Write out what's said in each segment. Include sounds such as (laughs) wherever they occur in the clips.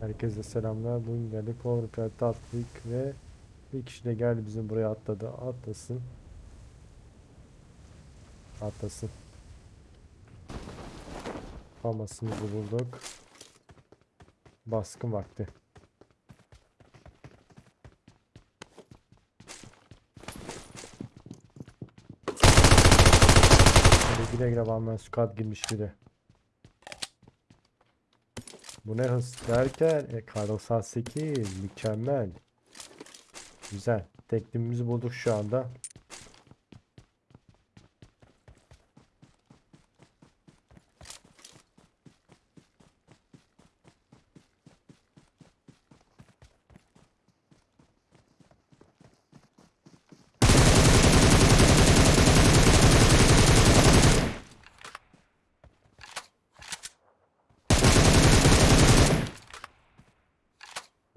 Herkese selamlar. Bugün geldik Powerplant'e attık ve bir kişi de geldi bizim buraya atladı. Atlasın. Atlasın. Famasımızı bulduk. Baskın vakti. Hadi güle güle Batman Squad girmiş biri. Bu ne hız derken e, kar 98 mükemmel. Güzel. Tekniğimizi bulduk şu anda.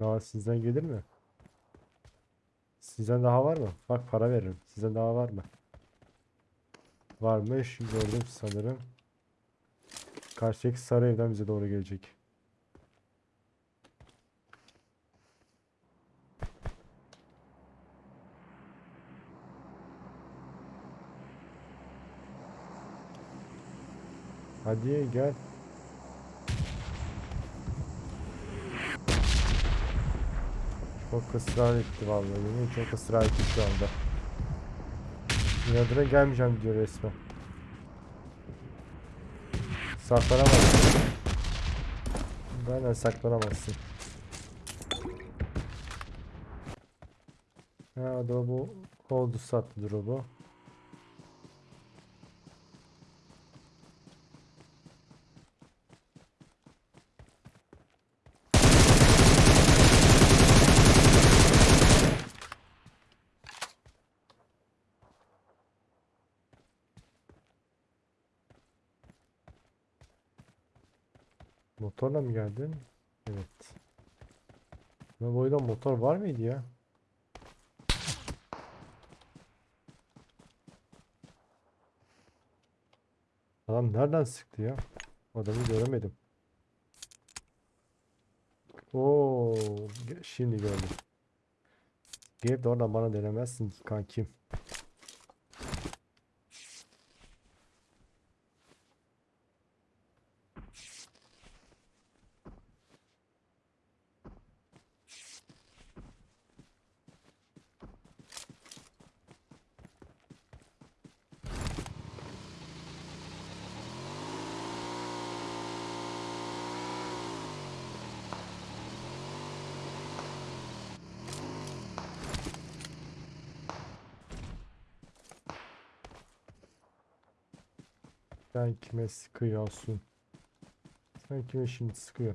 Daha sizden gelir mi? Sizden daha var mı? Bak para veririm. Sizden daha var mı? Varmış. Gördüm sanırım. Karşıdaki sarı evden bize doğru gelecek. Hadi gel. Çok ısrar etti vallahi. Yemin çok ısrar etti şu anda. İnadına gelmeyeceğim diyor resmen. Saklanamazsın. Benden saklanamazsın. Ha drop'u oldu sattı drop'u. Motorla mı geldin? Evet. Bu boyda motor var mıydı ya? Adam nereden sıktı ya? Adamı göremedim. Oo, şimdi gördüm. Gelip de oradan bana denemezsin ki kankim. Sen kime sıkıyorsun? Sen kime şimdi sıkıyor?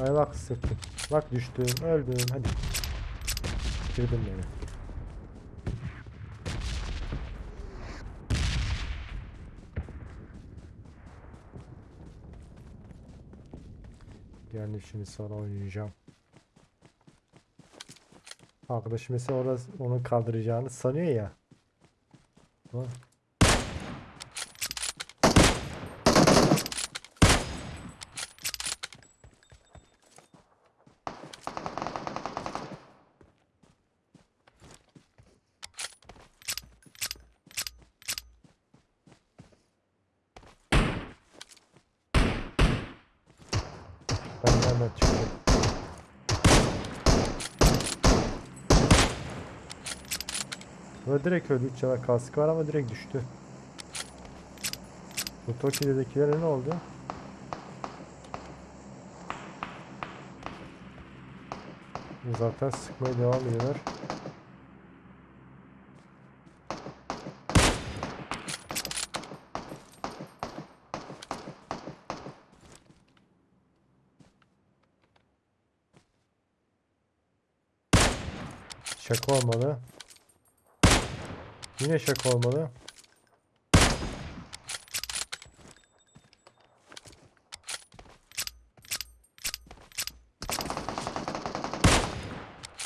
Ay bak sıktım. Bak düştüm, öldüm. Hadi. Bitirdin beni. Yani şimdi sonra oynayacağım. Arkadaş mesela orada onu kaldıracağını sanıyor ya. Ama Ben nereden çıktım? Böyle direkt öldü. Üç yana kaskı var ama direkt düştü. Bu Toki'dekilere ne oldu? Zaten sıkmaya devam ediyorlar. Şaka olmalı. Yine şaka olmalı.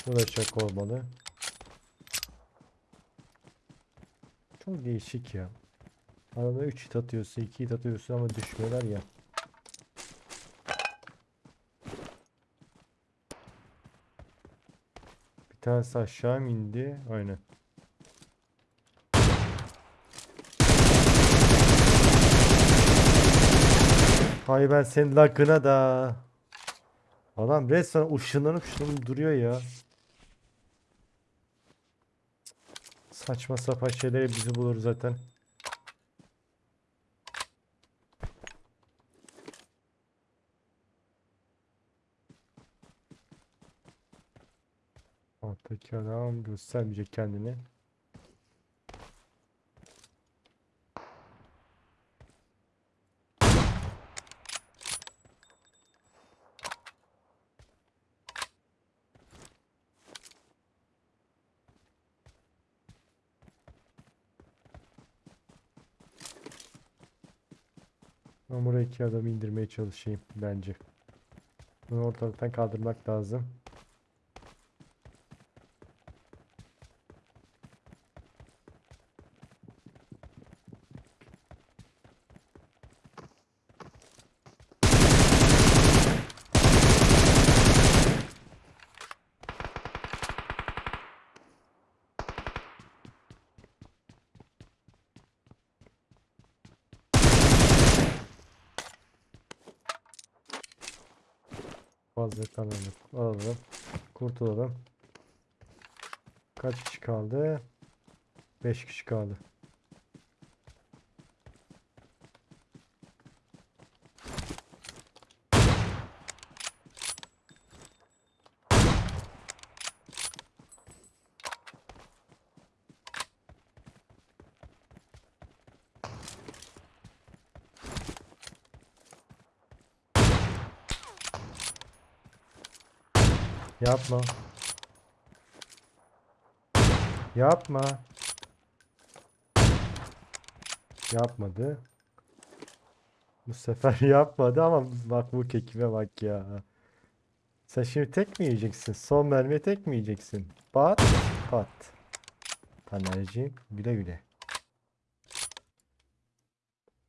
Bu da şaka olmalı. Çok değişik ya. Arada 3 hit atıyorsun, 2 hit atıyorsun ama düşmüyorlar ya. Bir tanesi aşağı indi? Aynen. Hay ben senin lakına da. Adam resmen ışınlanıp ışınlanıp duruyor ya. Saçma sapan şeyleri bizi bulur zaten. Alttaki adam göstermeyecek kendini. Ben buraya iki adamı indirmeye çalışayım bence. Bunu ortalıktan kaldırmak lazım. Kalmadı. Alalım. Kurtulalım. Kaç kişi kaldı? 5 kişi kaldı. Yapma. Yapma. Yapmadı. Bu sefer (laughs) yapmadı ama bak bu kekime bak ya. Sen şimdi tek mi yiyeceksin? Son mermiye tek mi yiyeceksin? Pat pat. Tanerciğim güle güle.